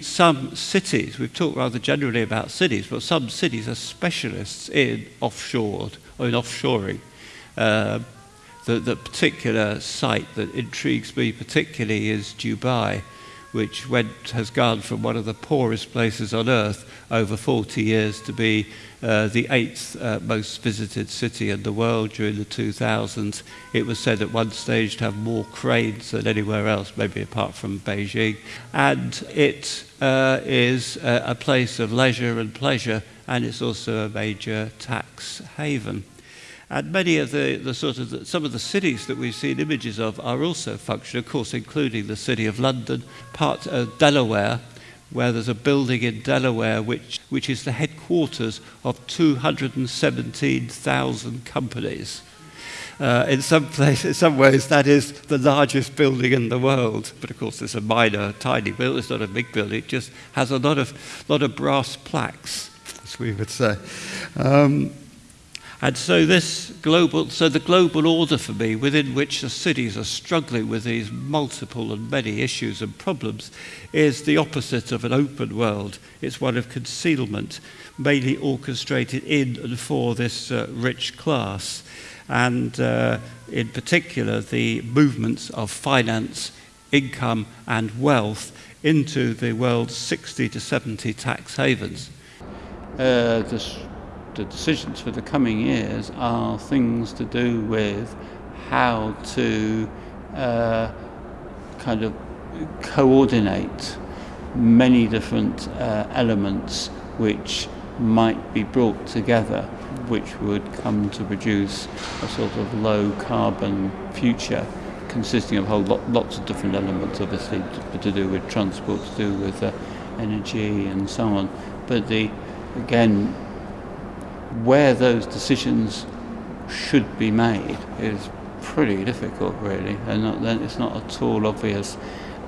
Some cities, we've talked rather generally about cities, but some cities are specialists in offshore or in offshoring. Uh, the, the particular site that intrigues me particularly is Dubai, which went, has gone from one of the poorest places on earth over 40 years to be uh, the eighth uh, most visited city in the world during the 2000s. It was said at one stage to have more cranes than anywhere else, maybe apart from Beijing. And it uh, is a, place of leisure and pleasure, and it's also a major tax haven. And many of the, the sort of the, some of the cities that we've seen images of are also functional, of course, including the city of London, part of Delaware, where there's a building in Delaware which, which is the headquarters of 217,000 companies. Uh, in some places, in some ways, that is the largest building in the world. But of course, it's a minor, tiny building. It's not a big building. It just has a lot of, lot of brass plaques, as we would say. Um, and so this global, so the global order for me, within which the cities are struggling with these multiple and many issues and problems, is the opposite of an open world. It's one of concealment, mainly orchestrated in and for this uh, rich class. And uh, in particular, the movements of finance, income, and wealth into the world's 60 to 70 tax havens. Uh, the decisions for the coming years are things to do with how to uh, kind of coordinate many different uh, elements which might be brought together which would come to produce a sort of low carbon future consisting of whole lot, lots of different elements obviously to, to do with transport to do with uh, energy and so on. But the again where those decisions should be made is pretty difficult, really. and it's not at all obvious,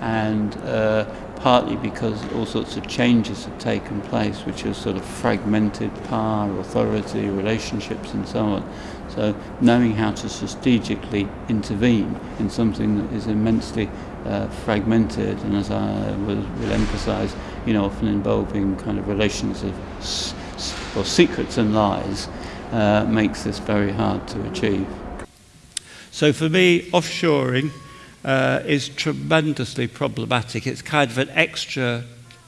and uh, partly because all sorts of changes have taken place, which have sort of fragmented power, authority, relationships, and so on. So, knowing how to strategically intervene in something that is immensely uh, fragmented, and as I will, will emphasise, you know, often involving kind of relations of or secrets and lies uh, makes this very hard to achieve. So for me, offshoring uh, is tremendously problematic. It's kind of an extra,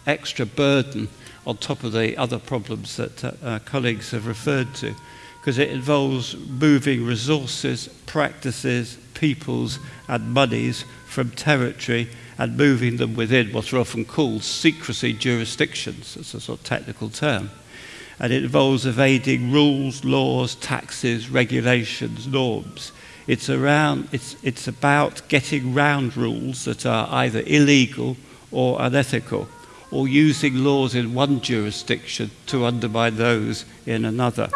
extra burden on top of the other problems that uh, our colleagues have referred to, because it involves moving resources, practices, peoples, and monies from territory and moving them within what are often called secrecy jurisdictions. It's a sort of technical term and it involves evading rules, laws, taxes, regulations, norms. It's, around, it's, it's about getting round rules that are either illegal or unethical, or using laws in one jurisdiction to undermine those in another.